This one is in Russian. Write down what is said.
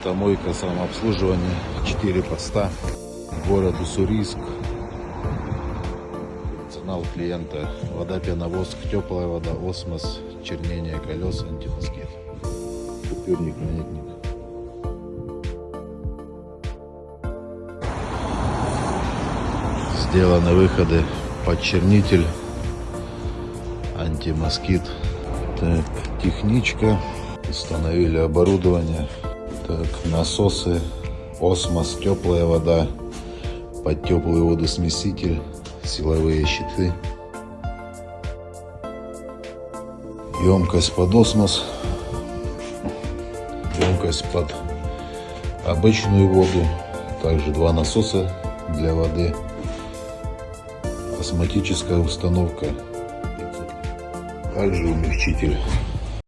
Автомойка самообслуживания, 4 поста, город Уссурийск. Функционал клиента, вода, пеновоск, теплая вода, осмос, чернение колес, антимоскит. Купюрник, монетник. Сделаны выходы под чернитель, антимоскит. Так, техничка. Установили оборудование. Так, насосы, осмос, теплая вода, под теплый водосмеситель, силовые щиты. Емкость под осмос, емкость под обычную воду, также два насоса для воды, осмотическая установка, также умягчитель